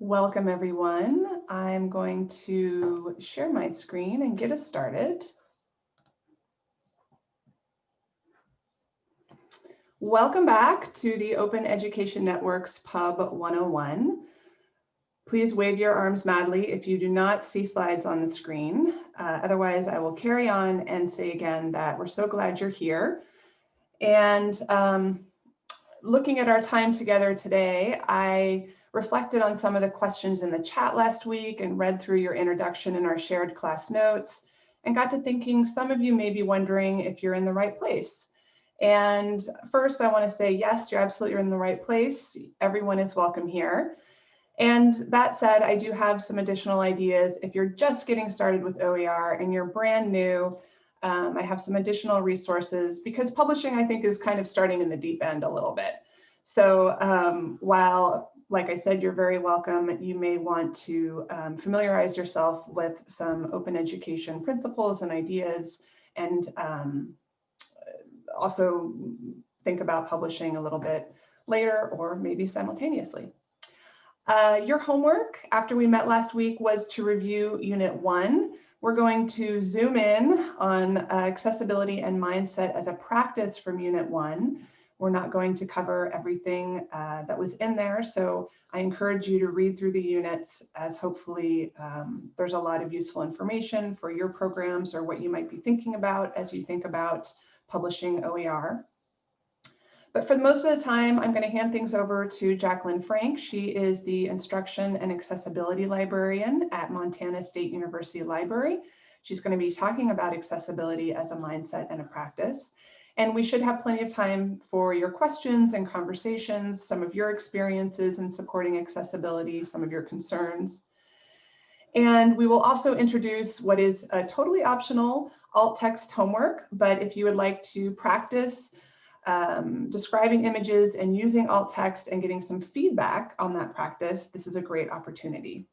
Welcome everyone. I'm going to share my screen and get us started. Welcome back to the Open Education Network's Pub 101. Please wave your arms madly if you do not see slides on the screen. Uh, otherwise, I will carry on and say again that we're so glad you're here. And um, looking at our time together today, I reflected on some of the questions in the chat last week and read through your introduction in our shared class notes and got to thinking some of you may be wondering if you're in the right place. And first, I want to say, yes, you're absolutely in the right place. Everyone is welcome here. And that said, I do have some additional ideas. If you're just getting started with OER and you're brand new, um, I have some additional resources because publishing, I think, is kind of starting in the deep end a little bit. So um, while like I said, you're very welcome. You may want to um, familiarize yourself with some open education principles and ideas and um, also think about publishing a little bit later or maybe simultaneously. Uh, your homework after we met last week was to review unit one. We're going to zoom in on uh, accessibility and mindset as a practice from unit one. We're not going to cover everything uh, that was in there, so I encourage you to read through the units as hopefully um, there's a lot of useful information for your programs or what you might be thinking about as you think about publishing OER. But for most of the time, I'm going to hand things over to Jacqueline Frank. She is the Instruction and Accessibility Librarian at Montana State University Library. She's going to be talking about accessibility as a mindset and a practice. And we should have plenty of time for your questions and conversations, some of your experiences in supporting accessibility, some of your concerns. And we will also introduce what is a totally optional alt text homework, but if you would like to practice um, describing images and using alt text and getting some feedback on that practice, this is a great opportunity.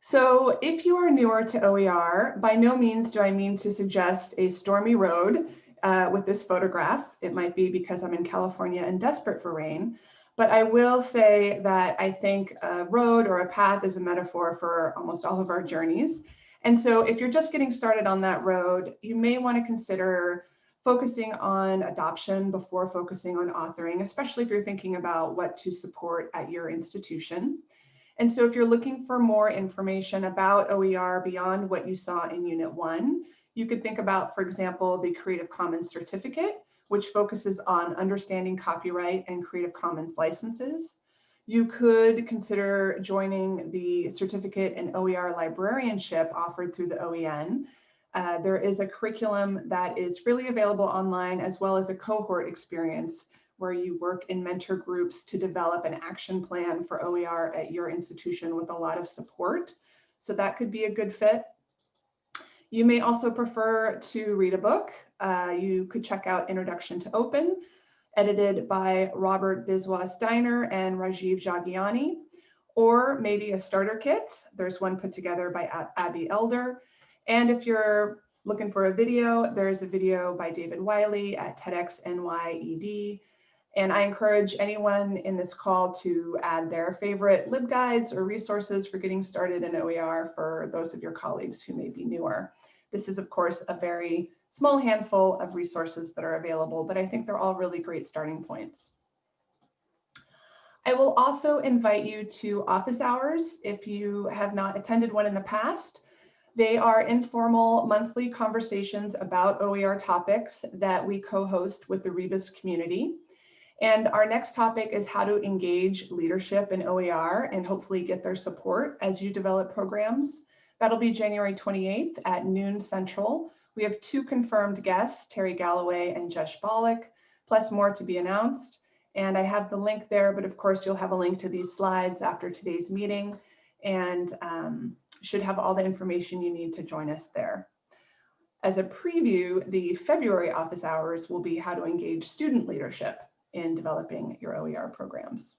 So if you are newer to OER, by no means do I mean to suggest a stormy road uh, with this photograph. It might be because I'm in California and desperate for rain, but I will say that I think a road or a path is a metaphor for almost all of our journeys. And so if you're just getting started on that road, you may want to consider focusing on adoption before focusing on authoring, especially if you're thinking about what to support at your institution. And so if you're looking for more information about OER beyond what you saw in Unit 1, you could think about, for example, the Creative Commons certificate, which focuses on understanding copyright and Creative Commons licenses. You could consider joining the certificate in OER librarianship offered through the OEN. Uh, there is a curriculum that is freely available online as well as a cohort experience where you work in mentor groups to develop an action plan for OER at your institution with a lot of support. So that could be a good fit. You may also prefer to read a book. Uh, you could check out Introduction to Open, edited by Robert Biswas-Diener and Rajiv Jhangiani, or maybe a starter kit. There's one put together by Abbey Elder. And if you're looking for a video, there's a video by David Wiley at TEDx NYED and I encourage anyone in this call to add their favorite LibGuides or resources for getting started in OER for those of your colleagues who may be newer. This is, of course, a very small handful of resources that are available, but I think they're all really great starting points. I will also invite you to office hours if you have not attended one in the past. They are informal monthly conversations about OER topics that we co-host with the Rebus community. And our next topic is how to engage leadership in OER and hopefully get their support as you develop programs. That'll be January 28th at noon central. We have two confirmed guests, Terry Galloway and Jesh Bollock, plus more to be announced. And I have the link there, but of course you'll have a link to these slides after today's meeting and um, should have all the information you need to join us there. As a preview, the February office hours will be how to engage student leadership in developing your OER programs.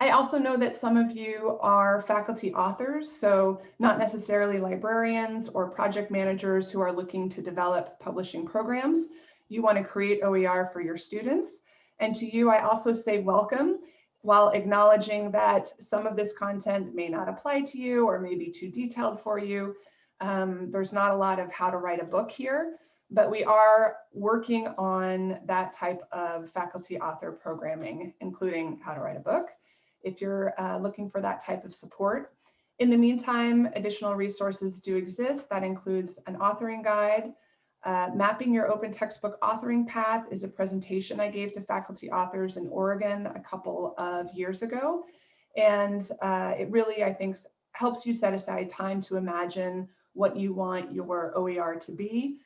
I also know that some of you are faculty authors, so not necessarily librarians or project managers who are looking to develop publishing programs. You want to create OER for your students. And to you, I also say welcome. while acknowledging that some of this content may not apply to you or may be too detailed for you. Um, there's not a lot of how to write a book here, but we are working on that type of faculty author programming, including how to write a book. If you're uh, looking for that type of support. In the meantime, additional resources do exist. That includes an authoring guide, uh, mapping your open textbook authoring path is a presentation I gave to faculty authors in Oregon a couple of years ago. And uh, it really, I think, helps you set aside time to imagine what you want your OER to be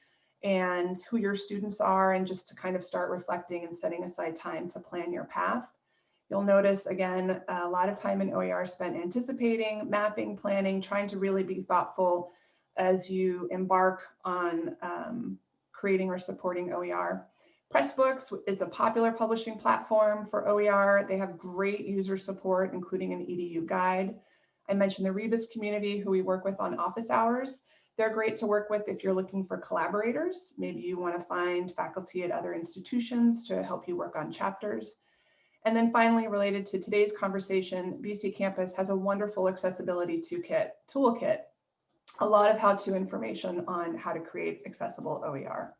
and who your students are and just to kind of start reflecting and setting aside time to plan your path. You'll notice again, a lot of time in OER spent anticipating, mapping, planning, trying to really be thoughtful as you embark on um, creating or supporting OER. Pressbooks is a popular publishing platform for OER. They have great user support, including an EDU guide. I mentioned the Rebus community who we work with on office hours. They're great to work with if you're looking for collaborators. Maybe you want to find faculty at other institutions to help you work on chapters. And then finally, related to today's conversation, BC Campus has a wonderful accessibility toolkit, toolkit a lot of how-to information on how to create accessible OER.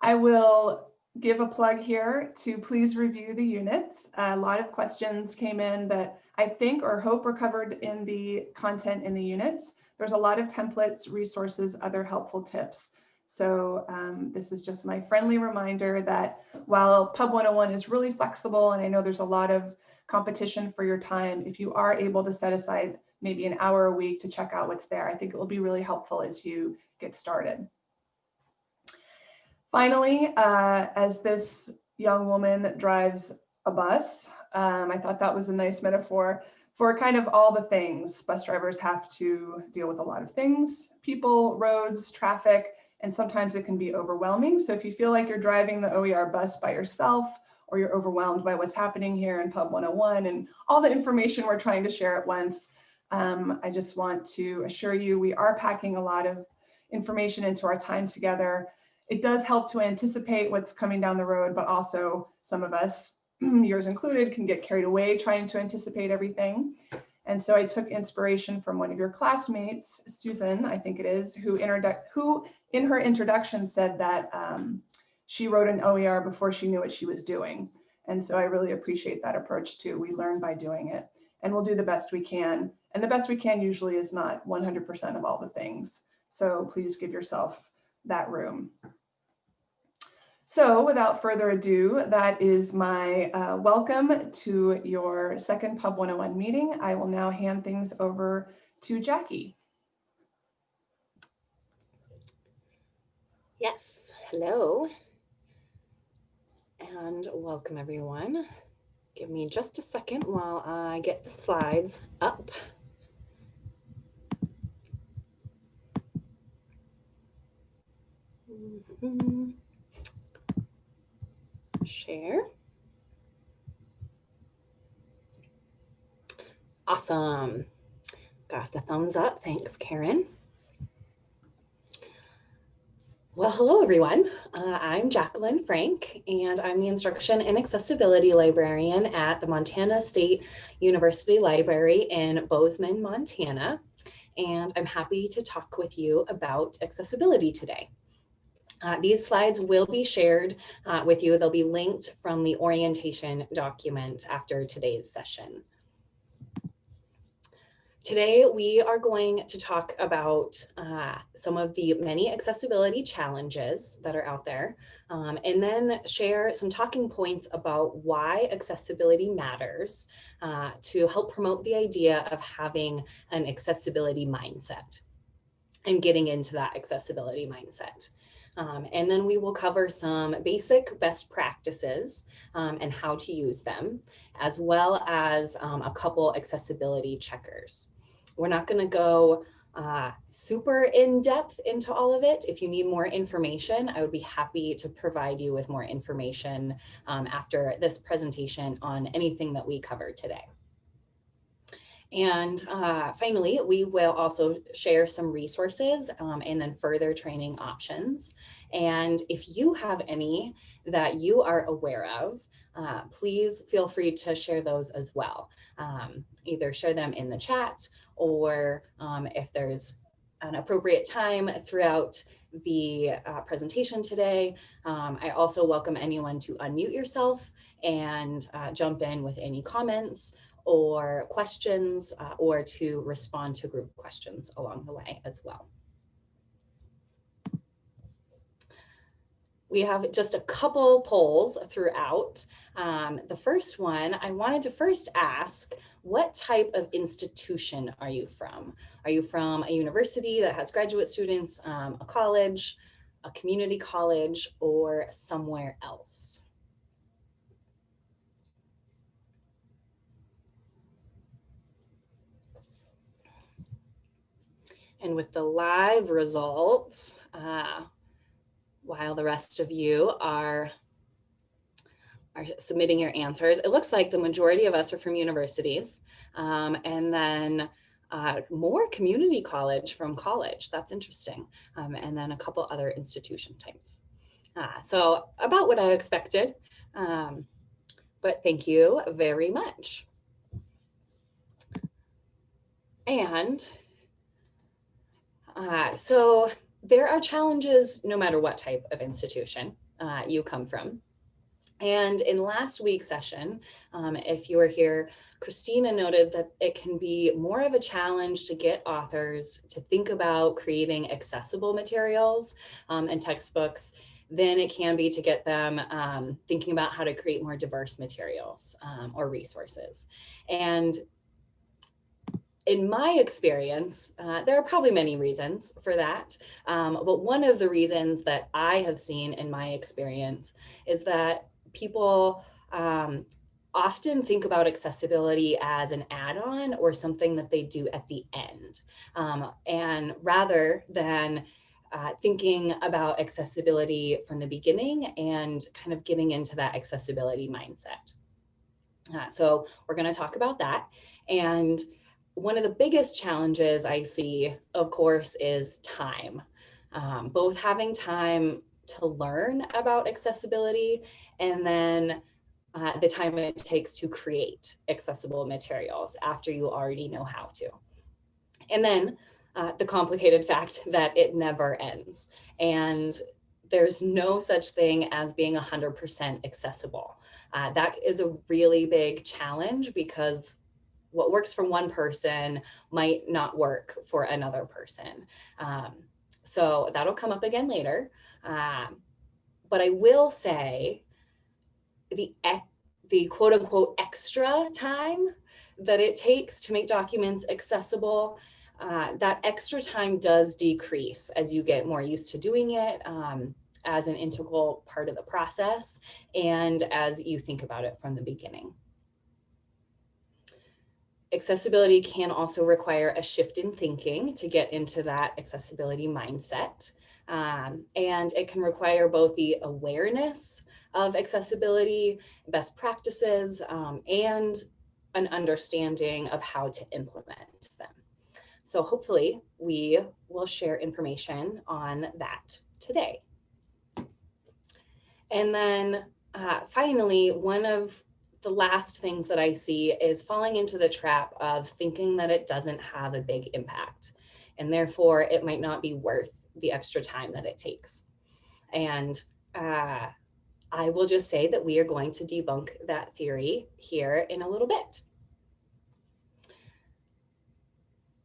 I will give a plug here to please review the units. A lot of questions came in that I think or hope were covered in the content in the units. There's a lot of templates, resources, other helpful tips. So um, this is just my friendly reminder that while Pub 101 is really flexible, and I know there's a lot of competition for your time, if you are able to set aside maybe an hour a week to check out what's there. I think it will be really helpful as you get started. Finally, uh, as this young woman drives a bus, um, I thought that was a nice metaphor for kind of all the things. Bus drivers have to deal with a lot of things, people, roads, traffic, and sometimes it can be overwhelming. So if you feel like you're driving the OER bus by yourself, or you're overwhelmed by what's happening here in Pub 101 and all the information we're trying to share at once, um, I just want to assure you we are packing a lot of information into our time together. It does help to anticipate what's coming down the road, but also some of us, yours included, can get carried away trying to anticipate everything. And so I took inspiration from one of your classmates, Susan, I think it is, who, who in her introduction said that um, she wrote an OER before she knew what she was doing. And so I really appreciate that approach too. We learn by doing it and we'll do the best we can. And the best we can usually is not 100% of all the things. So please give yourself that room. So without further ado, that is my uh, welcome to your second Pub 101 meeting. I will now hand things over to Jackie. Yes, hello. And welcome everyone. Give me just a second while I get the slides up. Mm -hmm. Share. Awesome. Got the thumbs up. Thanks, Karen. Well, hello, everyone. Uh, I'm Jacqueline Frank, and I'm the Instruction and Accessibility Librarian at the Montana State University Library in Bozeman, Montana. And I'm happy to talk with you about accessibility today. Uh, these slides will be shared uh, with you. They'll be linked from the orientation document after today's session. Today, we are going to talk about uh, some of the many accessibility challenges that are out there, um, and then share some talking points about why accessibility matters uh, to help promote the idea of having an accessibility mindset and getting into that accessibility mindset. Um, and then we will cover some basic best practices um, and how to use them, as well as um, a couple accessibility checkers. We're not going to go uh, super in depth into all of it. If you need more information, I would be happy to provide you with more information um, after this presentation on anything that we covered today. And uh, finally, we will also share some resources um, and then further training options. And if you have any that you are aware of, uh, please feel free to share those as well. Um, either share them in the chat or um, if there's an appropriate time throughout the uh, presentation today. Um, I also welcome anyone to unmute yourself and uh, jump in with any comments or questions uh, or to respond to group questions along the way as well. We have just a couple polls throughout. Um, the first one, I wanted to first ask, what type of institution are you from? Are you from a university that has graduate students, um, a college, a community college, or somewhere else? And with the live results, uh, while the rest of you are are submitting your answers. It looks like the majority of us are from universities um, and then uh, more community college from college. That's interesting. Um, and then a couple other institution types. Uh, so about what I expected, um, but thank you very much. And uh, so there are challenges no matter what type of institution uh, you come from. And in last week's session, um, if you were here, Christina noted that it can be more of a challenge to get authors to think about creating accessible materials um, and textbooks than it can be to get them um, thinking about how to create more diverse materials um, or resources. And in my experience, uh, there are probably many reasons for that. Um, but one of the reasons that I have seen in my experience is that people um, often think about accessibility as an add-on or something that they do at the end. Um, and rather than uh, thinking about accessibility from the beginning and kind of getting into that accessibility mindset. Uh, so we're going to talk about that. And one of the biggest challenges I see, of course, is time. Um, both having time to learn about accessibility and then uh, the time it takes to create accessible materials after you already know how to. And then uh, the complicated fact that it never ends. And there's no such thing as being 100% accessible. Uh, that is a really big challenge because what works for one person might not work for another person. Um, so that'll come up again later. Um, but I will say the, the quote unquote extra time that it takes to make documents accessible, uh, that extra time does decrease as you get more used to doing it um, as an integral part of the process and as you think about it from the beginning. Accessibility can also require a shift in thinking to get into that accessibility mindset. Um, and it can require both the awareness of accessibility, best practices, um, and an understanding of how to implement them. So hopefully we will share information on that today. And then uh, finally, one of the last things that I see is falling into the trap of thinking that it doesn't have a big impact and therefore it might not be worth the extra time that it takes. And uh, I will just say that we are going to debunk that theory here in a little bit.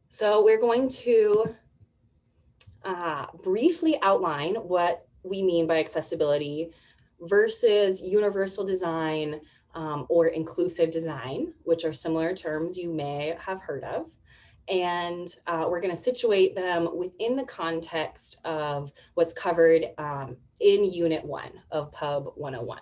So we're going to uh, briefly outline what we mean by accessibility versus universal design um, or inclusive design, which are similar terms you may have heard of and uh, we're going to situate them within the context of what's covered um, in Unit 1 of Pub 101.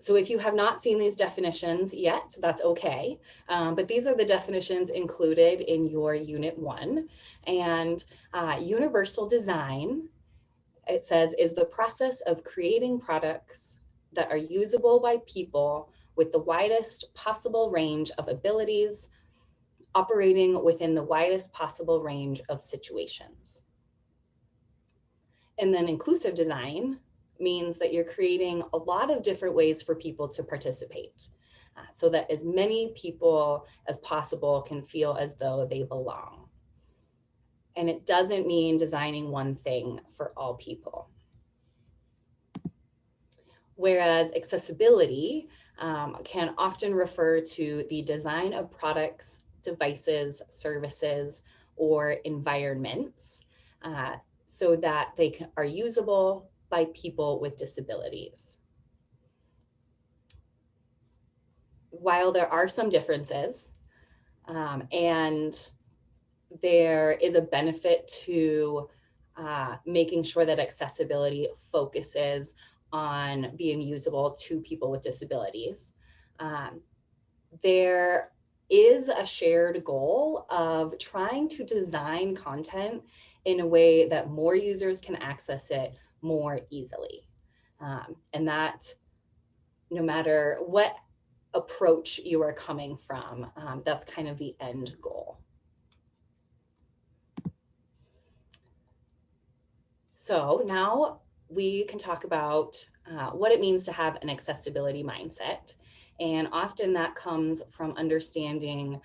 So if you have not seen these definitions yet, that's okay. Um, but these are the definitions included in your Unit 1. And uh, universal design, it says, is the process of creating products that are usable by people with the widest possible range of abilities, operating within the widest possible range of situations. And then inclusive design means that you're creating a lot of different ways for people to participate uh, so that as many people as possible can feel as though they belong. And it doesn't mean designing one thing for all people. Whereas accessibility um, can often refer to the design of products, devices, services, or environments uh, so that they can, are usable by people with disabilities. While there are some differences um, and there is a benefit to uh, making sure that accessibility focuses on being usable to people with disabilities. Um, there is a shared goal of trying to design content in a way that more users can access it more easily. Um, and that no matter what approach you are coming from, um, that's kind of the end goal. So now we can talk about uh, what it means to have an accessibility mindset. And often that comes from understanding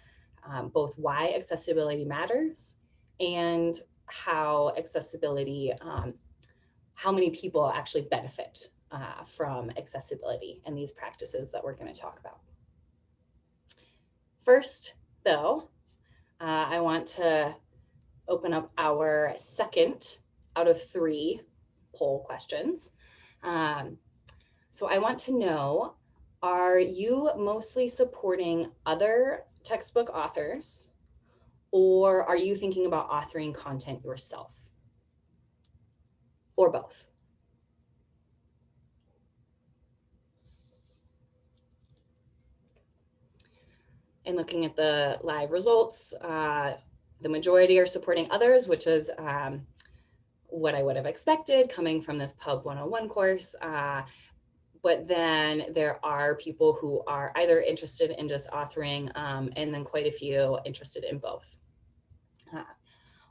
um, both why accessibility matters and how accessibility, um, how many people actually benefit uh, from accessibility and these practices that we're going to talk about. First, though, uh, I want to open up our second out of three poll questions. Um, so I want to know, are you mostly supporting other textbook authors or are you thinking about authoring content yourself? Or both? And looking at the live results, uh, the majority are supporting others, which is um, what I would have expected coming from this Pub 101 course. Uh, but then there are people who are either interested in just authoring um, and then quite a few interested in both. Uh,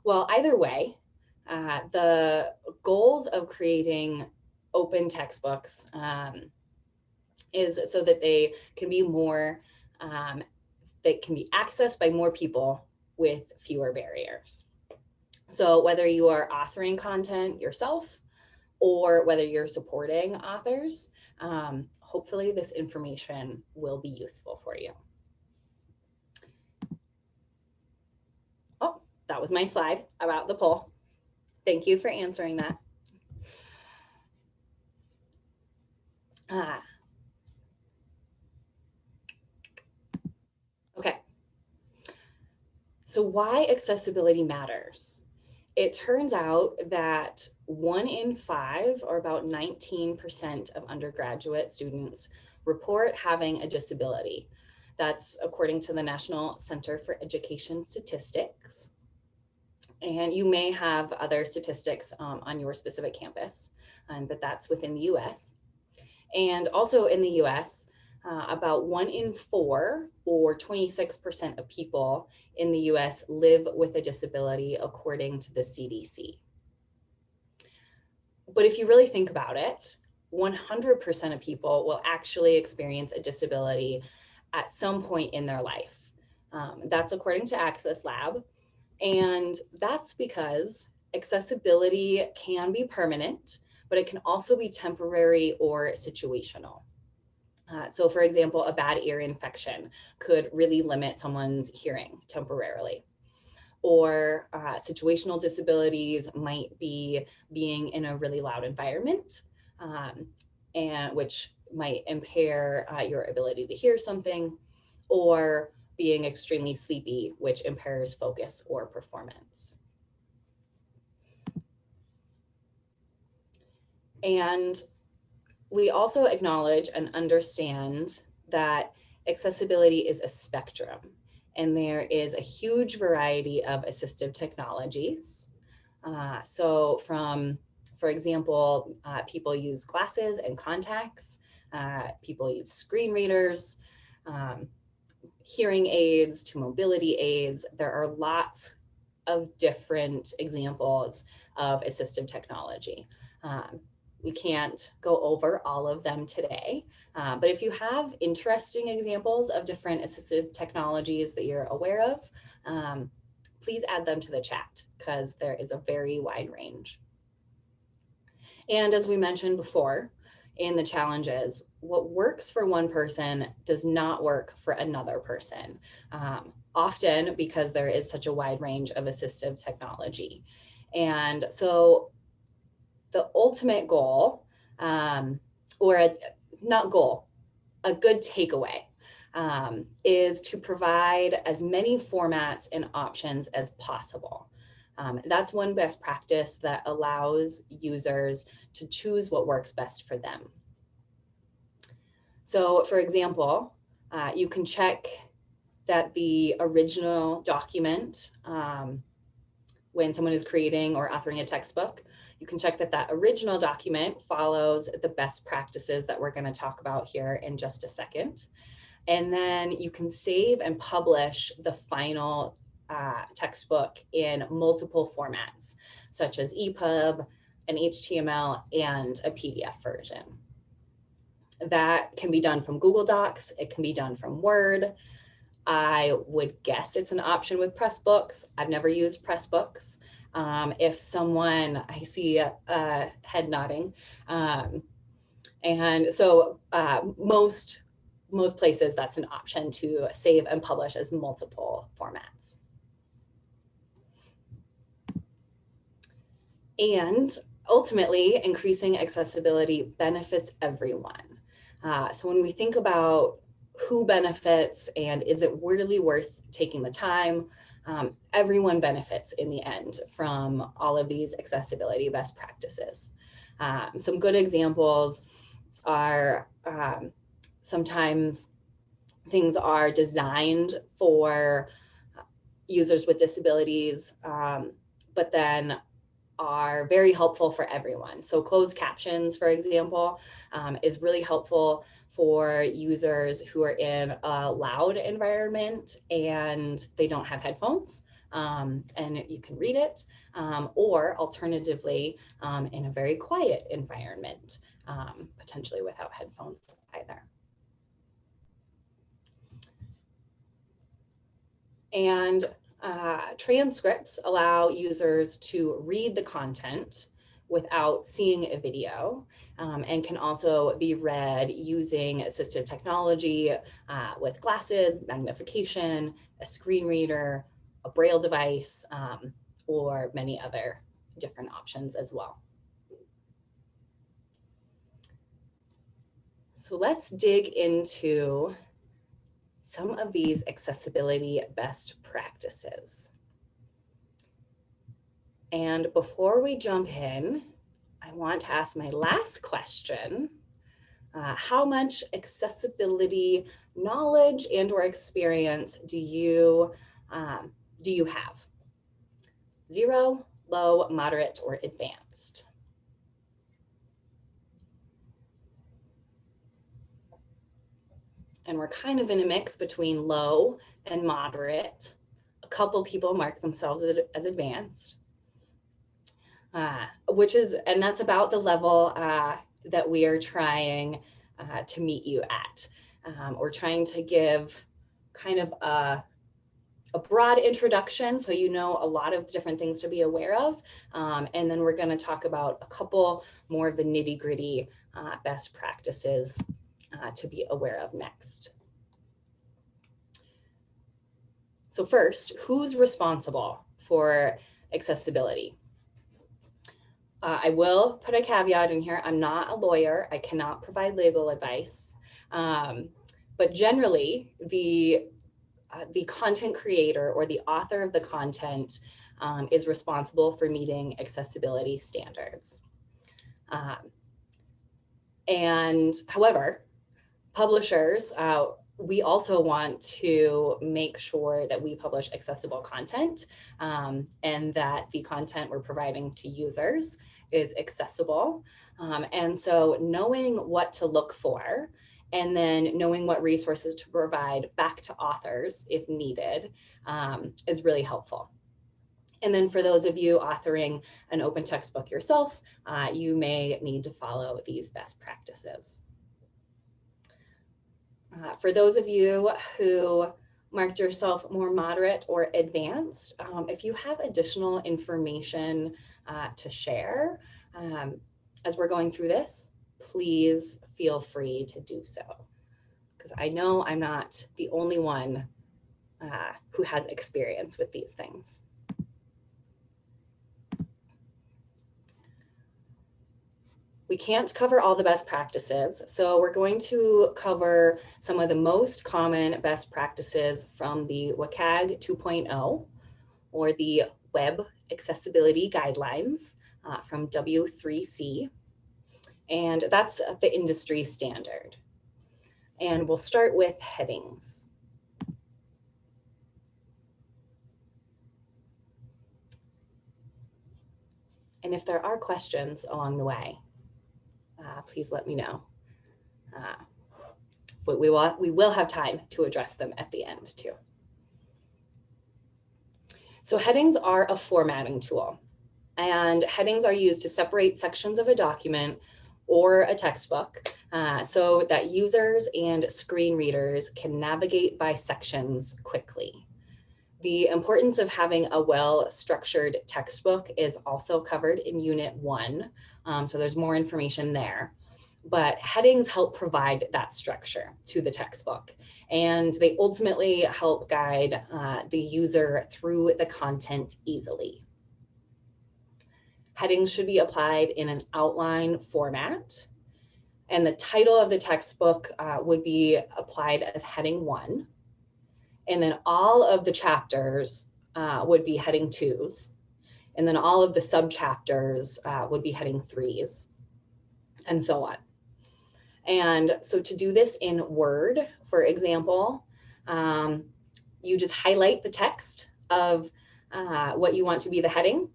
well, either way, uh, the goals of creating open textbooks um, is so that they can be more, um, they can be accessed by more people with fewer barriers. So whether you are authoring content yourself or whether you're supporting authors, um, hopefully this information will be useful for you. Oh, that was my slide about the poll. Thank you for answering that. Ah. Okay. So why accessibility matters? It turns out that one in five, or about 19% of undergraduate students report having a disability. That's according to the National Center for Education Statistics. And you may have other statistics um, on your specific campus, um, but that's within the US. And also in the US, uh, about one in four or 26% of people in the US live with a disability according to the CDC. But if you really think about it, 100% of people will actually experience a disability at some point in their life. Um, that's according to Access Lab. And that's because accessibility can be permanent, but it can also be temporary or situational. Uh, so for example, a bad ear infection could really limit someone's hearing temporarily. Or uh, situational disabilities might be being in a really loud environment, um, and which might impair uh, your ability to hear something, or being extremely sleepy, which impairs focus or performance. And we also acknowledge and understand that accessibility is a spectrum and there is a huge variety of assistive technologies. Uh, so from, for example, uh, people use glasses and contacts Uh, people use screen readers, um, hearing aids to mobility aids. There are lots of different examples of assistive technology. Um, we can't go over all of them today, uh, but if you have interesting examples of different assistive technologies that you're aware of, um, please add them to the chat because there is a very wide range. And as we mentioned before in the challenges, what works for one person does not work for another person, um, often because there is such a wide range of assistive technology. And so the ultimate goal, um, or a, not goal, a good takeaway um, is to provide as many formats and options as possible. Um, that's one best practice that allows users to choose what works best for them. So for example, uh, you can check that the original document um, when someone is creating or authoring a textbook, you can check that that original document follows the best practices that we're going to talk about here in just a second. And then you can save and publish the final uh, textbook in multiple formats, such as EPUB, an HTML, and a PDF version. That can be done from Google Docs. It can be done from Word. I would guess it's an option with Pressbooks. I've never used Pressbooks. Um, if someone, I see a head nodding. Um, and so uh, most most places that's an option to save and publish as multiple formats. And ultimately, increasing accessibility benefits everyone. Uh, so when we think about who benefits and is it really worth taking the time, um, everyone benefits in the end from all of these accessibility best practices. Um, some good examples are um, sometimes things are designed for users with disabilities, um, but then are very helpful for everyone. So closed captions, for example, um, is really helpful for users who are in a loud environment and they don't have headphones um, and you can read it, um, or alternatively, um, in a very quiet environment, um, potentially without headphones either. And uh, transcripts allow users to read the content without seeing a video um, and can also be read using assistive technology uh, with glasses, magnification, a screen reader, a braille device, um, or many other different options as well. So let's dig into some of these accessibility best practices. And before we jump in, I want to ask my last question. Uh, how much accessibility knowledge and or experience do you, um, do you have? Zero, low, moderate, or advanced? And we're kind of in a mix between low and moderate. A couple people mark themselves as advanced, uh, which is, and that's about the level uh, that we are trying uh, to meet you at. Um, we're trying to give kind of a, a broad introduction so you know a lot of different things to be aware of. Um, and then we're going to talk about a couple more of the nitty gritty uh, best practices uh, to be aware of next. So first, who's responsible for accessibility? Uh, I will put a caveat in here. I'm not a lawyer. I cannot provide legal advice. Um, but generally, the, uh, the content creator or the author of the content um, is responsible for meeting accessibility standards. Um, and however, publishers, uh, we also want to make sure that we publish accessible content um, and that the content we're providing to users is accessible. Um, and so knowing what to look for and then knowing what resources to provide back to authors if needed um, is really helpful. And then for those of you authoring an open textbook yourself, uh, you may need to follow these best practices. Uh, for those of you who marked yourself more moderate or advanced, um, if you have additional information uh, to share um, as we're going through this, please feel free to do so. Because I know I'm not the only one uh, who has experience with these things. We can't cover all the best practices, so we're going to cover some of the most common best practices from the WCAG 2.0 or the Web Accessibility Guidelines uh, from W3C. And that's the industry standard. And we'll start with headings. And if there are questions along the way, uh, please let me know. Uh, but we will, we will have time to address them at the end too. So headings are a formatting tool and headings are used to separate sections of a document or a textbook uh, so that users and screen readers can navigate by sections quickly. The importance of having a well-structured textbook is also covered in Unit 1, um, so there's more information there. But headings help provide that structure to the textbook, and they ultimately help guide uh, the user through the content easily. Headings should be applied in an outline format. And the title of the textbook uh, would be applied as heading one. And then all of the chapters uh, would be heading twos. And then all of the subchapters uh, would be heading threes and so on. And so to do this in Word, for example, um, you just highlight the text of uh, what you want to be the heading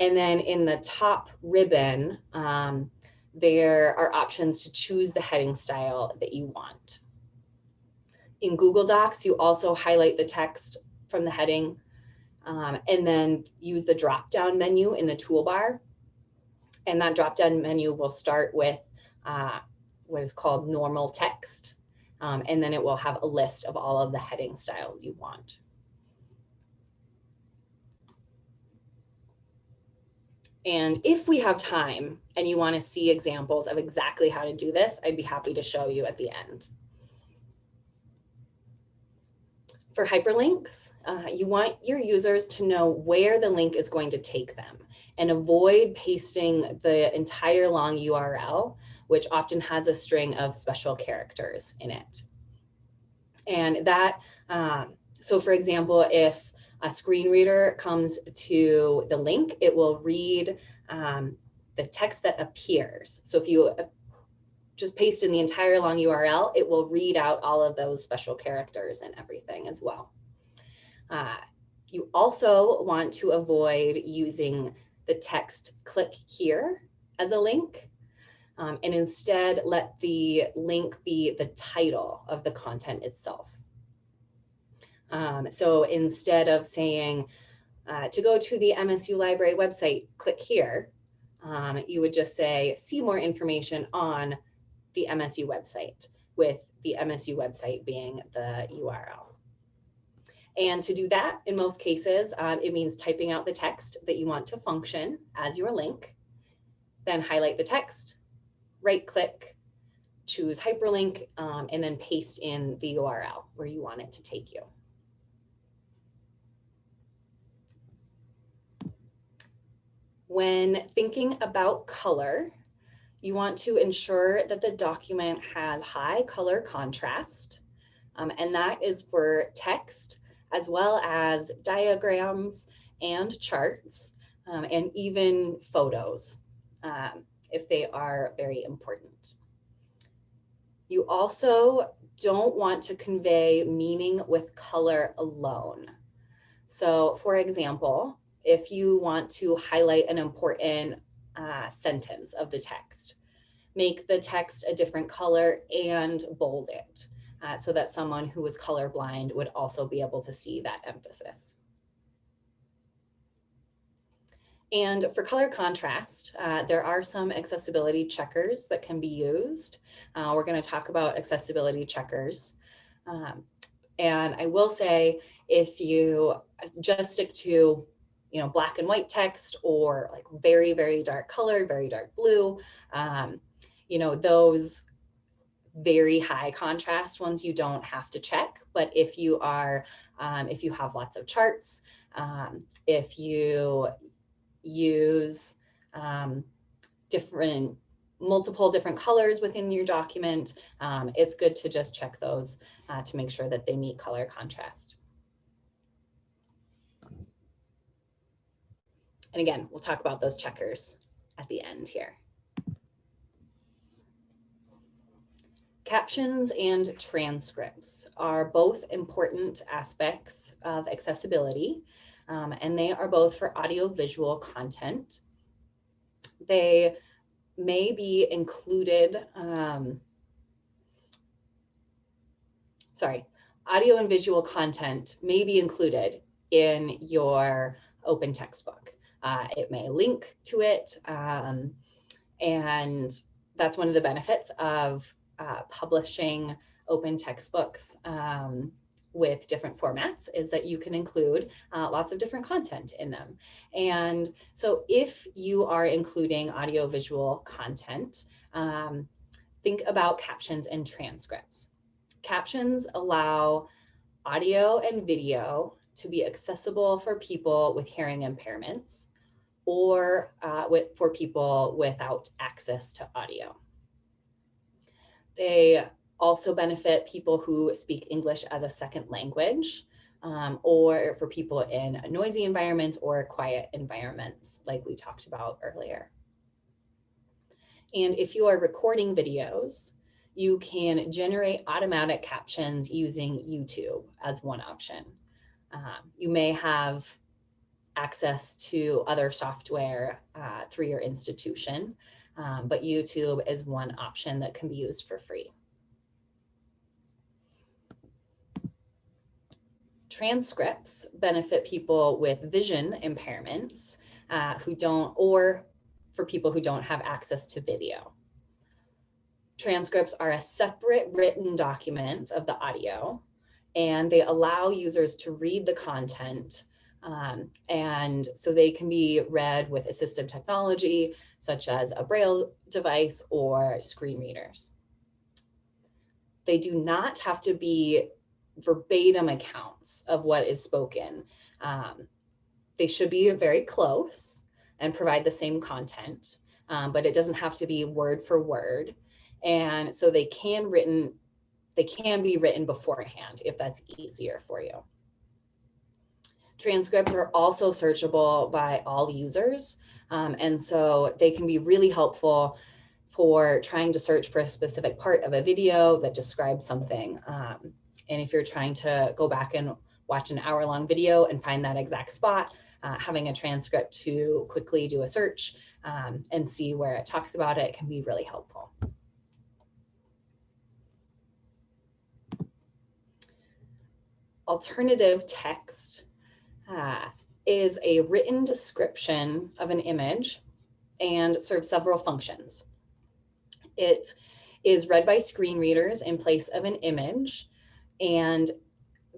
and then in the top ribbon, um, there are options to choose the heading style that you want. In Google Docs, you also highlight the text from the heading um, and then use the drop down menu in the toolbar. And that drop down menu will start with uh, what is called normal text. Um, and then it will have a list of all of the heading styles you want. And if we have time and you want to see examples of exactly how to do this, I'd be happy to show you at the end. For hyperlinks, uh, you want your users to know where the link is going to take them and avoid pasting the entire long URL, which often has a string of special characters in it. And that, um, so for example, if a screen reader comes to the link, it will read um, the text that appears. So if you just paste in the entire long URL, it will read out all of those special characters and everything as well. Uh, you also want to avoid using the text click here as a link um, and instead let the link be the title of the content itself. Um, so instead of saying uh, to go to the MSU library website, click here, um, you would just say, see more information on the MSU website with the MSU website being the URL. And to do that, in most cases, um, it means typing out the text that you want to function as your link, then highlight the text, right click, choose hyperlink, um, and then paste in the URL where you want it to take you. When thinking about color, you want to ensure that the document has high color contrast, um, and that is for text as well as diagrams and charts um, and even photos um, if they are very important. You also don't want to convey meaning with color alone. So for example, if you want to highlight an important uh, sentence of the text. Make the text a different color and bold it uh, so that someone who is colorblind would also be able to see that emphasis. And for color contrast, uh, there are some accessibility checkers that can be used. Uh, we're going to talk about accessibility checkers. Um, and I will say, if you just stick to, you know, black and white text or like very, very dark color, very dark blue, um, you know, those very high contrast ones you don't have to check. But if you are, um, if you have lots of charts, um, if you use um, different multiple different colors within your document, um, it's good to just check those uh, to make sure that they meet color contrast. And again, we'll talk about those checkers at the end here. Captions and transcripts are both important aspects of accessibility um, and they are both for audiovisual content. They may be included, um, sorry, audio and visual content may be included in your open textbook. Uh, it may link to it, um, and that's one of the benefits of uh, publishing open textbooks um, with different formats is that you can include uh, lots of different content in them. And so if you are including audiovisual content, um, think about captions and transcripts. Captions allow audio and video to be accessible for people with hearing impairments or uh, with, for people without access to audio. They also benefit people who speak English as a second language um, or for people in noisy environments or quiet environments like we talked about earlier. And if you are recording videos, you can generate automatic captions using YouTube as one option. Um, you may have access to other software uh, through your institution, um, but YouTube is one option that can be used for free. transcripts benefit people with vision impairments uh, who don't, or for people who don't have access to video. Transcripts are a separate written document of the audio, and they allow users to read the content um, and so they can be read with assistive technology, such as a braille device or screen readers. They do not have to be verbatim accounts of what is spoken. Um, they should be very close and provide the same content, um, but it doesn't have to be word for word. And so they can written, they can be written beforehand if that's easier for you. Transcripts are also searchable by all users. Um, and so they can be really helpful for trying to search for a specific part of a video that describes something. Um, and if you're trying to go back and watch an hour long video and find that exact spot, uh, having a transcript to quickly do a search um, and see where it talks about it can be really helpful. Alternative text uh, is a written description of an image and serves several functions. It is read by screen readers in place of an image and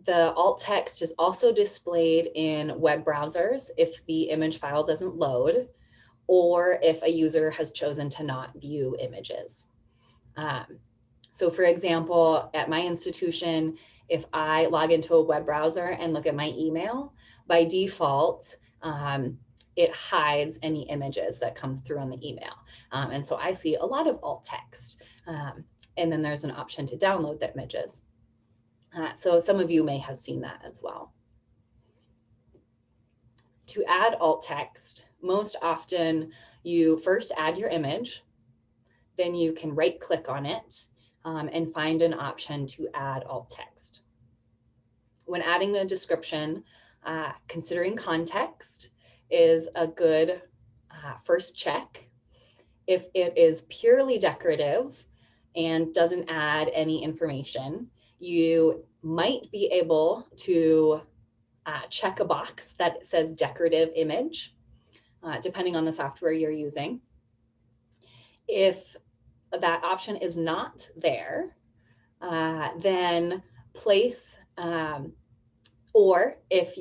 the alt text is also displayed in web browsers if the image file doesn't load or if a user has chosen to not view images. Um, so for example, at my institution, if I log into a web browser and look at my email, by default, um, it hides any images that come through on the email. Um, and so I see a lot of alt text. Um, and then there's an option to download the images. Uh, so some of you may have seen that as well. To add alt text, most often you first add your image, then you can right click on it um, and find an option to add alt text. When adding a description, uh, considering context is a good uh, first check If it is purely decorative and doesn't add any information, you might be able to uh, check a box that says decorative image, uh, depending on the software you're using. If that option is not there, uh, then place, um, or if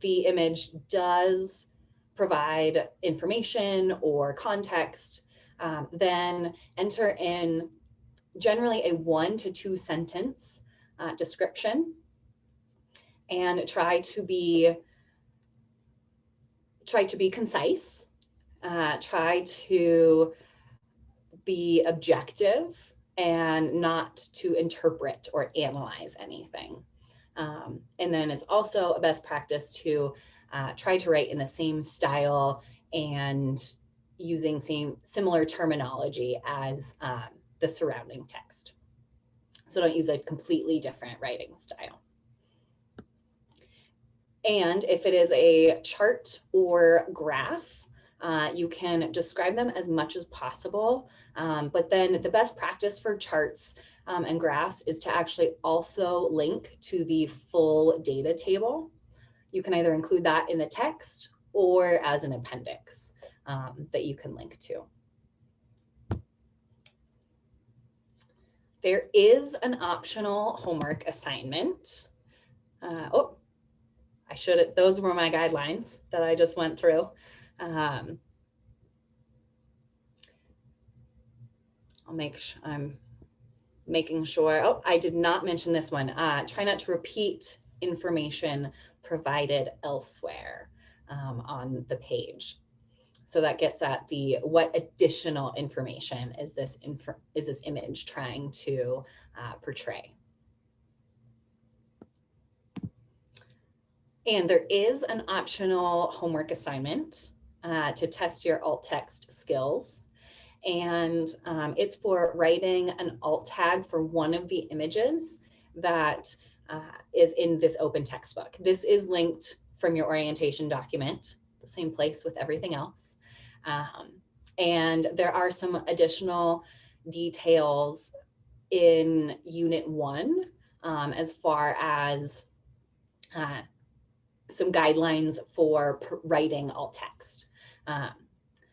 the image does provide information or context, um, then enter in generally a one to two sentence uh, description and try to be try to be concise, uh, try to be objective and not to interpret or analyze anything. Um, and then it's also a best practice to uh, try to write in the same style and using same similar terminology as um, the surrounding text. So don't use a completely different writing style. And if it is a chart or graph, uh, you can describe them as much as possible. Um, but then the best practice for charts um, and graphs is to actually also link to the full data table. You can either include that in the text or as an appendix um, that you can link to. There is an optional homework assignment. Uh, oh, I should, those were my guidelines that I just went through. Um, I'll make, sure I'm making sure, oh, I did not mention this one. Uh, try not to repeat information provided elsewhere um, on the page. So that gets at the what additional information is this is this image trying to uh, portray. And there is an optional homework assignment uh, to test your alt text skills. And um, it's for writing an alt tag for one of the images that uh, is in this open textbook. This is linked from your orientation document, the same place with everything else. Um, and there are some additional details in unit one um, as far as uh, some guidelines for writing alt text. Um,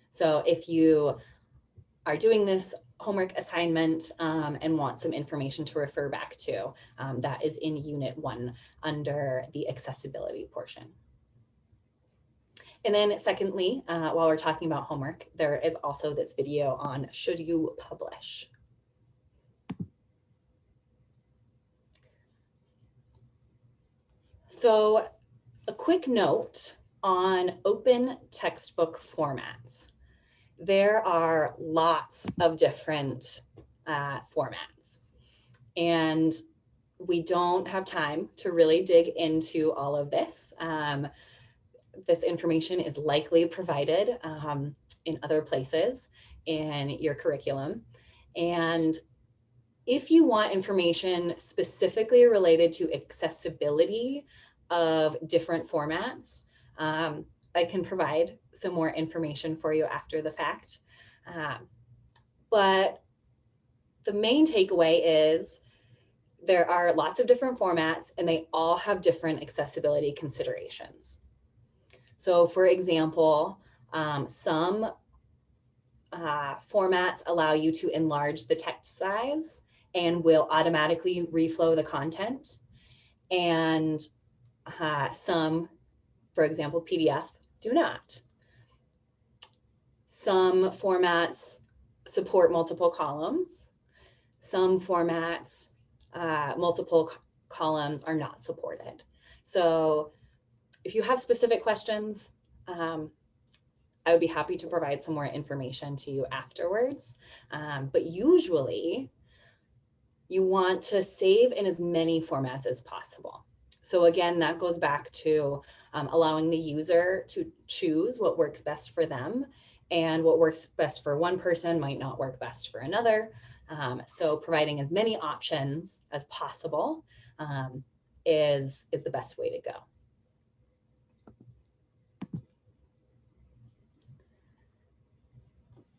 so if you are doing this homework assignment um, and want some information to refer back to, um, that is in unit one under the accessibility portion. And then secondly, uh, while we're talking about homework, there is also this video on should you publish? So a quick note on open textbook formats. There are lots of different uh, formats and we don't have time to really dig into all of this. Um, this information is likely provided um, in other places in your curriculum. And if you want information specifically related to accessibility of different formats, um, I can provide some more information for you after the fact. Um, but the main takeaway is there are lots of different formats and they all have different accessibility considerations. So for example, um, some uh, formats allow you to enlarge the text size and will automatically reflow the content. And uh, some, for example, PDF do not. Some formats support multiple columns. Some formats, uh, multiple columns are not supported. So if you have specific questions, um, I would be happy to provide some more information to you afterwards. Um, but usually you want to save in as many formats as possible. So again, that goes back to um, allowing the user to choose what works best for them and what works best for one person might not work best for another. Um, so providing as many options as possible um, is, is the best way to go.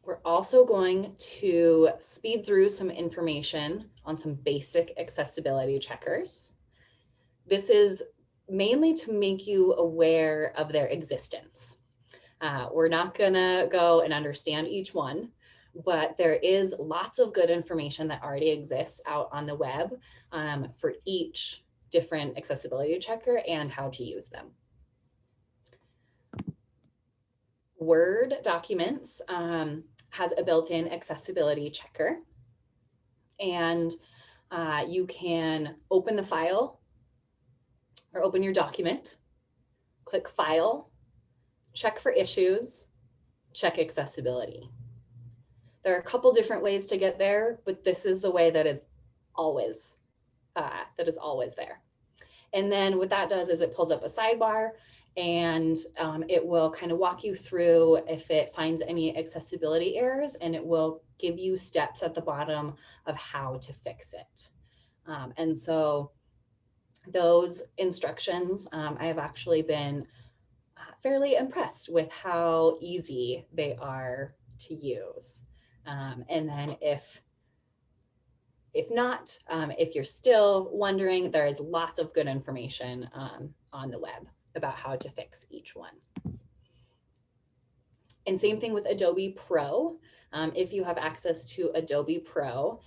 We're also going to speed through some information on some basic accessibility checkers. This is mainly to make you aware of their existence. Uh, we're not gonna go and understand each one, but there is lots of good information that already exists out on the web um, for each different accessibility checker and how to use them. Word documents um, has a built-in accessibility checker and uh, you can open the file or open your document, click file, check for issues, check accessibility. There are a couple different ways to get there, but this is the way that is always, uh, that is always there. And then what that does is it pulls up a sidebar and um, it will kind of walk you through if it finds any accessibility errors and it will give you steps at the bottom of how to fix it. Um, and so those instructions, um, I have actually been fairly impressed with how easy they are to use. Um, and then if if not, um, if you're still wondering, there is lots of good information um, on the web about how to fix each one. And same thing with Adobe Pro. Um, if you have access to Adobe Pro,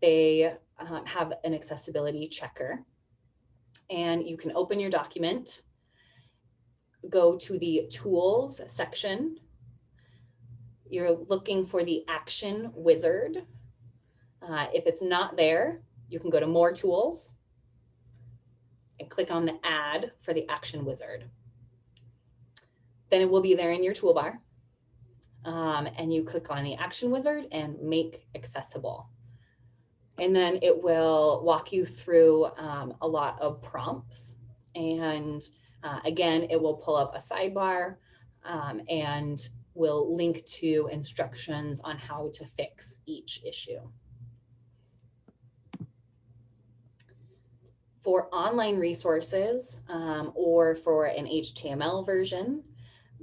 they um, have an accessibility checker and you can open your document, go to the tools section. You're looking for the action wizard. Uh, if it's not there, you can go to more tools and click on the add for the action wizard. Then it will be there in your toolbar. Um, and you click on the action wizard and make accessible. And then it will walk you through um, a lot of prompts. And uh, again, it will pull up a sidebar um, and will link to instructions on how to fix each issue. For online resources um, or for an HTML version,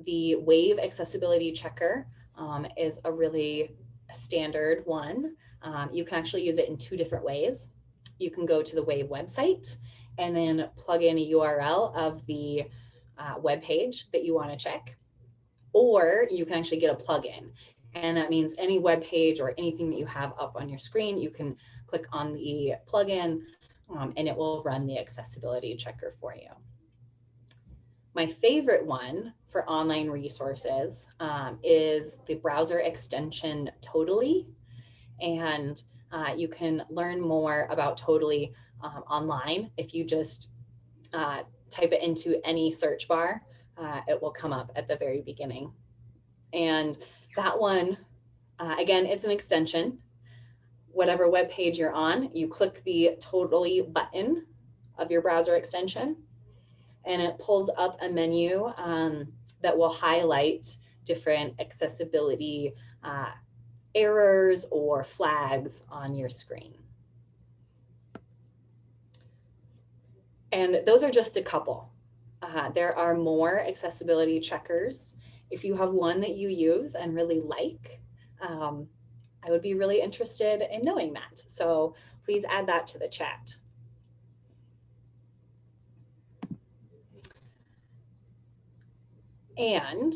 the Wave Accessibility Checker um, is a really standard one. Um, you can actually use it in two different ways. You can go to the Wave website and then plug in a URL of the uh, web page that you want to check. Or you can actually get a plugin. And that means any web page or anything that you have up on your screen, you can click on the plugin um, and it will run the accessibility checker for you. My favorite one for online resources um, is the browser extension tota11y. And uh, you can learn more about tota11y um, online. If you just uh, type it into any search bar, uh, it will come up at the very beginning. And that one, uh, again, it's an extension whatever web page you're on, you click the tota11y button of your browser extension and it pulls up a menu um, that will highlight different accessibility uh, errors or flags on your screen. And those are just a couple. Uh, there are more accessibility checkers. If you have one that you use and really like, um, I would be really interested in knowing that. So please add that to the chat. And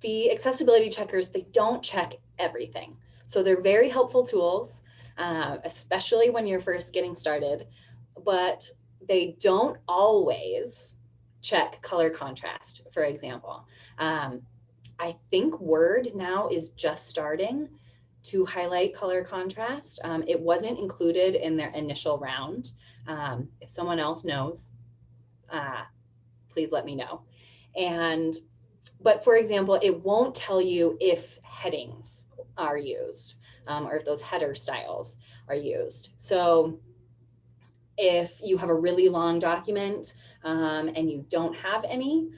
the accessibility checkers, they don't check everything. So they're very helpful tools, uh, especially when you're first getting started, but they don't always check color contrast, for example. Um, I think Word now is just starting to highlight color contrast. Um, it wasn't included in their initial round. Um, if someone else knows, uh, please let me know. And, but for example, it won't tell you if headings are used um, or if those header styles are used. So if you have a really long document um, and you don't have any,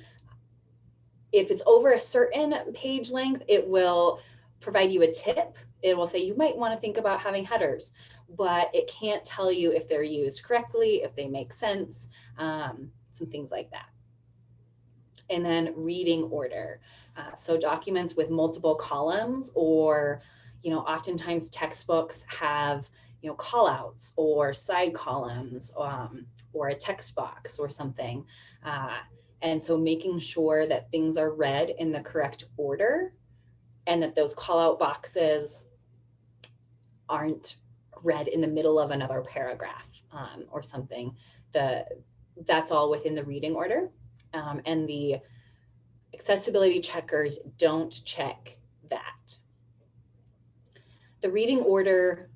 if it's over a certain page length, it will provide you a tip it will say you might want to think about having headers, but it can't tell you if they're used correctly, if they make sense, um, some things like that. And then reading order. Uh, so documents with multiple columns or, you know, oftentimes textbooks have, you know, call outs or side columns um, or a text box or something. Uh, and so making sure that things are read in the correct order and that those call out boxes aren't read in the middle of another paragraph um, or something. The, that's all within the reading order. Um, and the accessibility checkers don't check that. The reading order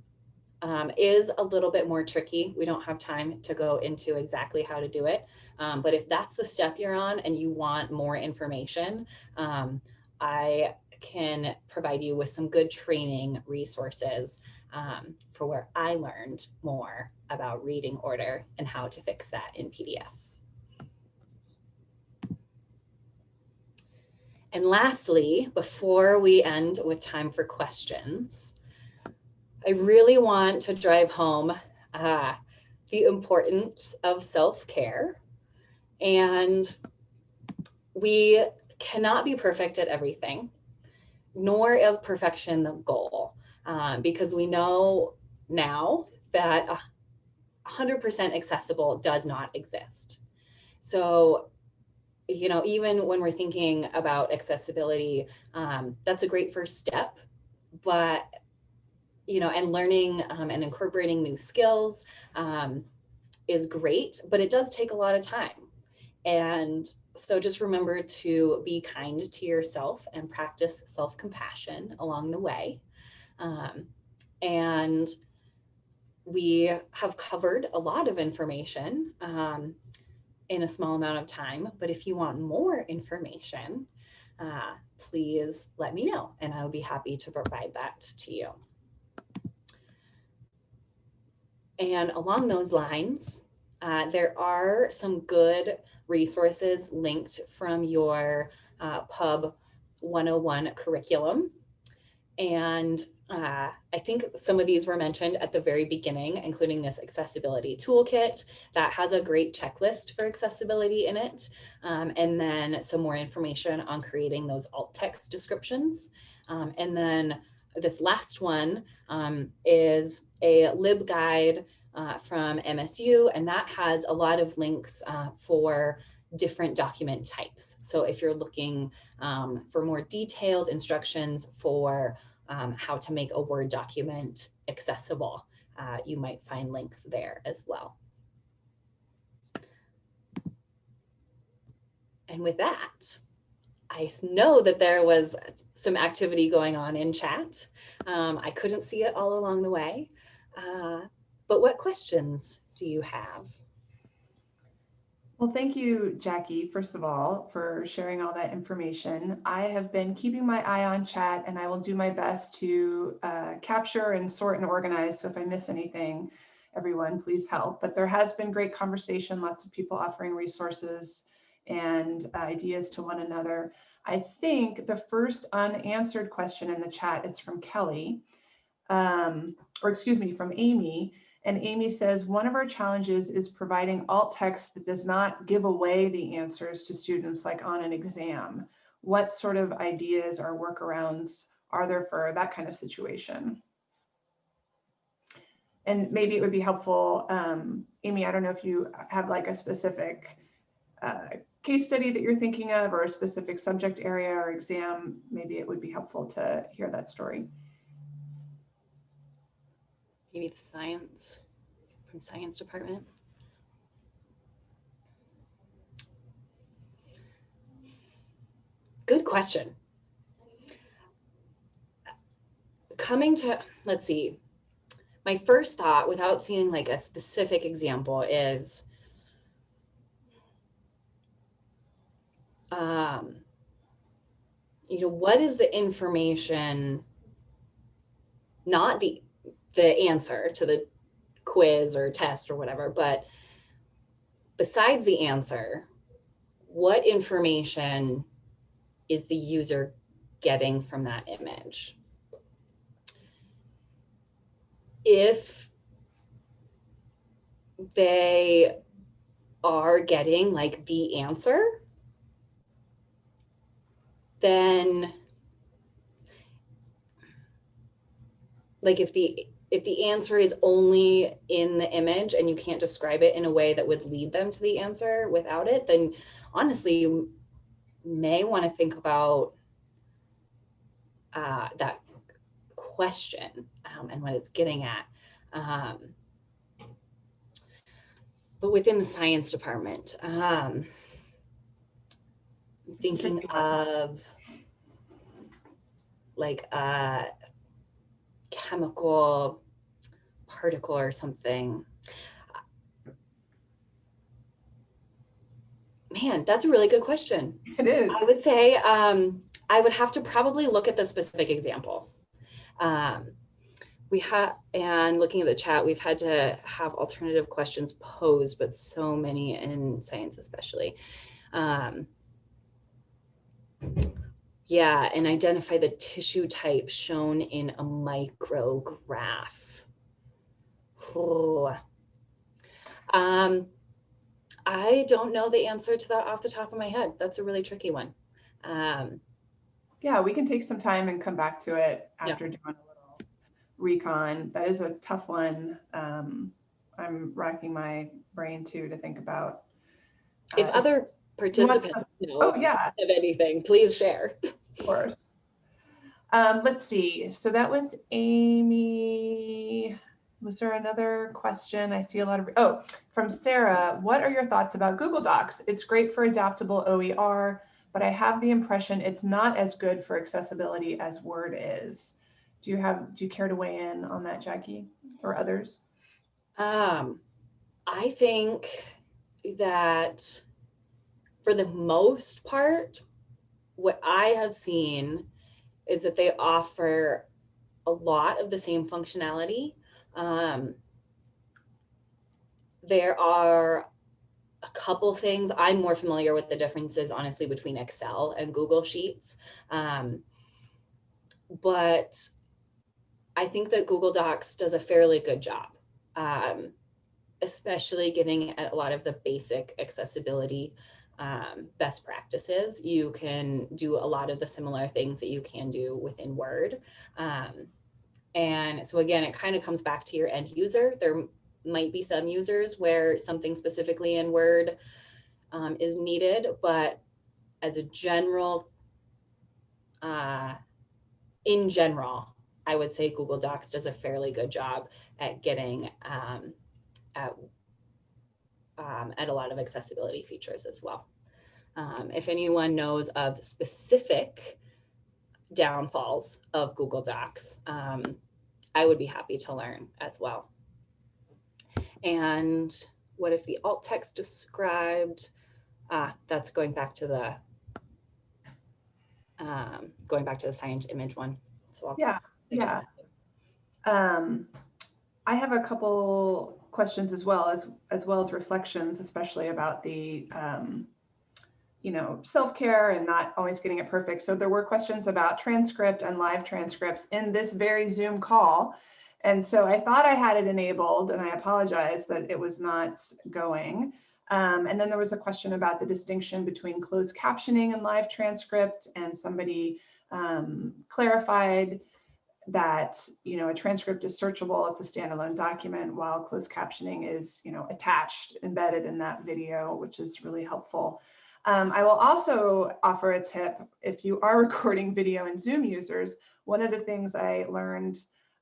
um, is a little bit more tricky. We don't have time to go into exactly how to do it. Um, but if that's the step you're on and you want more information, um, I can provide you with some good training resources um, for where I learned more about reading order and how to fix that in PDFs. And lastly, before we end with time for questions, I really want to drive home uh, the importance of self-care. And we cannot be perfect at everything, nor is perfection the goal, um, because we know now that 100% accessible does not exist. So, you know, even when we're thinking about accessibility, um, that's a great first step, but, you know, and learning um, and incorporating new skills um, is great, but it does take a lot of time. And so just remember to be kind to yourself and practice self-compassion along the way. Um, and we have covered a lot of information um, in a small amount of time, but if you want more information, uh, please let me know and I would be happy to provide that to you. And along those lines, uh, there are some good resources linked from your uh, Pub 101 curriculum. And uh, I think some of these were mentioned at the very beginning, including this accessibility toolkit that has a great checklist for accessibility in it. Um, and then some more information on creating those alt text descriptions. Um, and then this last one um, is a LibGuide uh, from MSU, and that has a lot of links uh, for different document types. So if you're looking um, for more detailed instructions for um, how to make a Word document accessible. Uh, you might find links there as well. And with that, I know that there was some activity going on in chat. Um, I couldn't see it all along the way. Uh, but what questions do you have? Well, thank you, Jackie, first of all, for sharing all that information. I have been keeping my eye on chat and I will do my best to uh, capture and sort and organize. So if I miss anything, everyone, please help. But there has been great conversation, lots of people offering resources and ideas to one another. I think the first unanswered question in the chat is from Kelly, um, or excuse me, from Amy. And Amy says, one of our challenges is providing alt text that does not give away the answers to students like on an exam. What sort of ideas or workarounds are there for that kind of situation? And maybe it would be helpful, um, Amy, I don't know if you have like a specific uh, case study that you're thinking of or a specific subject area or exam, maybe it would be helpful to hear that story maybe the science from science department. Good question. Coming to, let's see, my first thought without seeing like a specific example is um, you know, what is the information, not the the answer to the quiz or test or whatever, but besides the answer, what information is the user getting from that image? If they are getting like the answer, then like if the if the answer is only in the image and you can't describe it in a way that would lead them to the answer without it, then honestly, you may want to think about uh, that question um, and what it's getting at. Um, but within the science department, um, thinking of like a chemical particle or something. Man, that's a really good question. It is. I would say um, I would have to probably look at the specific examples. Um, we have, and looking at the chat, we've had to have alternative questions posed, but so many in science especially. Um, yeah, and identify the tissue type shown in a micrograph. Oh. Um, I don't know the answer to that off the top of my head. That's a really tricky one. Um, yeah, we can take some time and come back to it after yeah. doing a little recon. That is a tough one. Um, I'm racking my brain too to think about. Uh, if other participants know oh, yeah. of anything, please share. Of course. Um, let's see. So that was Amy. Was there another question? I see a lot of, oh, from Sarah. What are your thoughts about Google Docs? It's great for adaptable OER, but I have the impression it's not as good for accessibility as Word is. Do you have, do you care to weigh in on that, Jackie, or others? Um, I think that for the most part, what I have seen is that they offer a lot of the same functionality. Um, there are a couple things. I'm more familiar with the differences, honestly, between Excel and Google Sheets. Um, but I think that Google Docs does a fairly good job, um, especially getting at a lot of the basic accessibility um, best practices. You can do a lot of the similar things that you can do within Word. Um, and so again, it kind of comes back to your end user. There might be some users where something specifically in Word um, is needed, but as a general, uh, in general, I would say Google Docs does a fairly good job at getting um, at um, at a lot of accessibility features as well. Um, if anyone knows of specific downfalls of Google Docs, um, I would be happy to learn as well. And what if the alt text described, ah, that's going back to the, um, going back to the science image one. So I'll yeah, yeah. Um, I have a couple questions as well as as well as reflections, especially about the um, you know self-care and not always getting it perfect. So there were questions about transcript and live transcripts in this very Zoom call. And so I thought I had it enabled and I apologize that it was not going. Um, and then there was a question about the distinction between closed captioning and live transcript and somebody um, clarified that you know a transcript is searchable it's a standalone document while closed captioning is you know attached embedded in that video which is really helpful. Um, I will also offer a tip if you are recording video in Zoom users one of the things I learned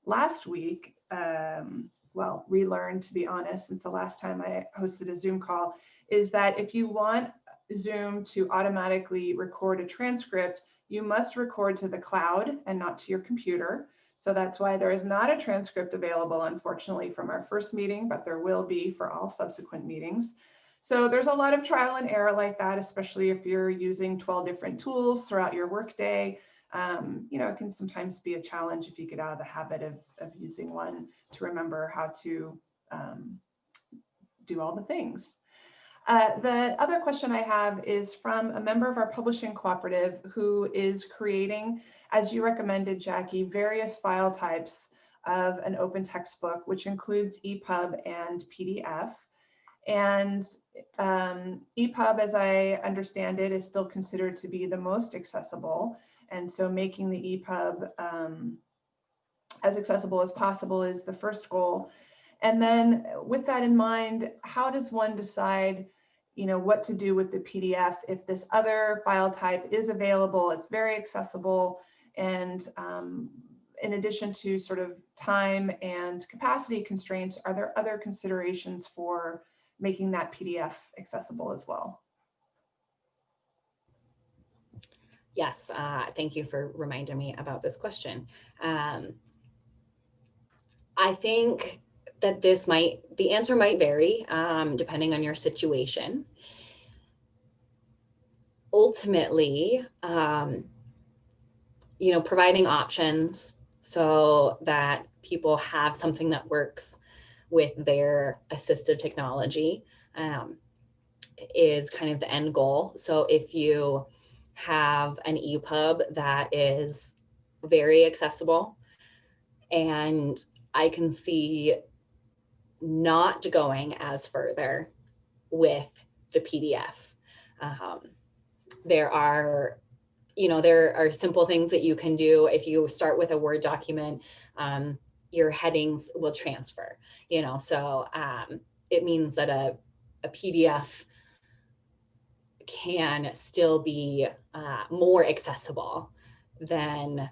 last week um, well relearned to be honest since the last time I hosted a Zoom call is that if you want Zoom to automatically record a transcript you must record to the cloud and not to your computer. So that's why there is not a transcript available, unfortunately, from our first meeting, but there will be for all subsequent meetings. So there's a lot of trial and error like that, especially if you're using 12 different tools throughout your workday. Um, you know, it can sometimes be a challenge if you get out of the habit of, of using one to remember how to um, do all the things. Uh, the other question I have is from a member of our publishing cooperative who is creating, as you recommended, Jackie, various file types of an open textbook, which includes EPUB and PDF. And um, EPUB, as I understand it, is still considered to be the most accessible. And so making the EPUB um, as accessible as possible is the first goal. And then with that in mind, how does one decide, you know, what to do with the PDF if this other file type is available, it's very accessible, and um, in addition to sort of time and capacity constraints, are there other considerations for making that PDF accessible as well? Yes, uh, thank you for reminding me about this question. Um, I think that this might, the answer might vary um, depending on your situation. Ultimately, um, you know, providing options so that people have something that works with their assistive technology um, is kind of the end goal. So if you have an EPUB that is very accessible and I can see not going as further with the PDF. Um, there are, you know, there are simple things that you can do. If you start with a Word document, um, your headings will transfer, you know, so um, it means that a, a PDF can still be uh, more accessible than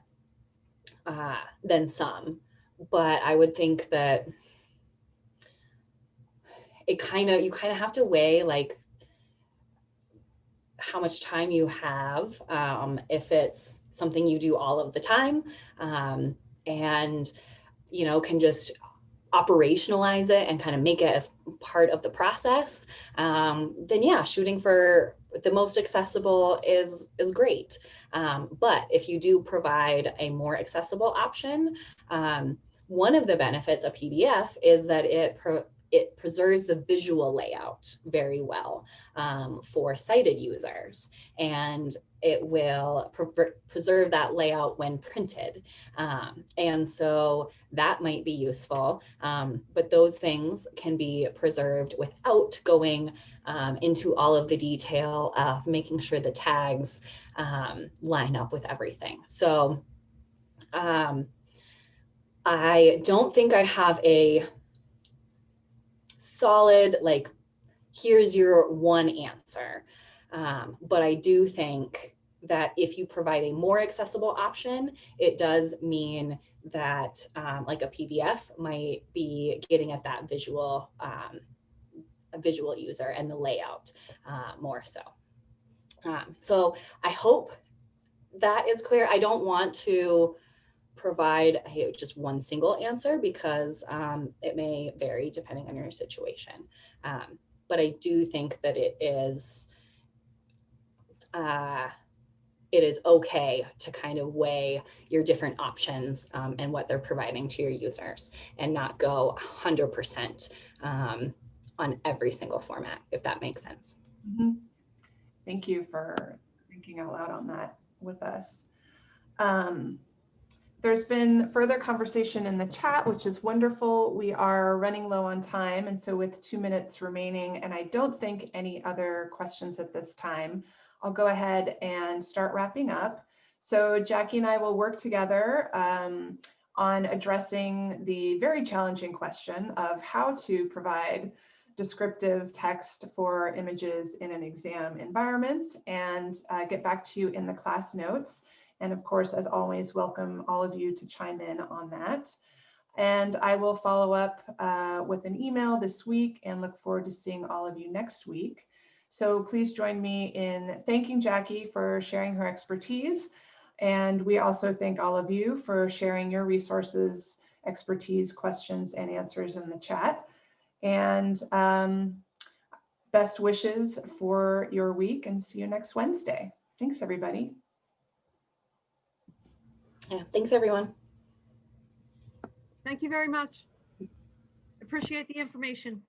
uh, than some. But I would think that it kind of, you kind of have to weigh like how much time you have, um, if it's something you do all of the time, um, and, you know, can just operationalize it and kind of make it as part of the process, um, then yeah, shooting for the most accessible is, is great. Um, but if you do provide a more accessible option, um, one of the benefits of PDF is that it pro it preserves the visual layout very well um, for sighted users and it will pre preserve that layout when printed. Um, and so that might be useful, um, but those things can be preserved without going um, into all of the detail of making sure the tags um, line up with everything. So um, I don't think I have a solid, like, here's your one answer. Um, but I do think that if you provide a more accessible option, it does mean that um, like a PDF might be getting at that visual, um, a visual user and the layout uh, more so. Um, so I hope that is clear. I don't want to provide a, just one single answer because um, it may vary depending on your situation. Um, but I do think that it is uh, it is okay to kind of weigh your different options um, and what they're providing to your users and not go 100% um, on every single format, if that makes sense. Mm -hmm. Thank you for thinking out loud on that with us. Um, there's been further conversation in the chat, which is wonderful. We are running low on time, and so with two minutes remaining, and I don't think any other questions at this time, I'll go ahead and start wrapping up. So Jackie and I will work together um, on addressing the very challenging question of how to provide descriptive text for images in an exam environment and uh, get back to you in the class notes. And of course, as always, welcome all of you to chime in on that. And I will follow up uh, with an email this week and look forward to seeing all of you next week. So please join me in thanking Jackie for sharing her expertise. And we also thank all of you for sharing your resources, expertise, questions, and answers in the chat. And um, best wishes for your week and see you next Wednesday. Thanks, everybody. Yeah, thanks everyone. Thank you very much. Appreciate the information.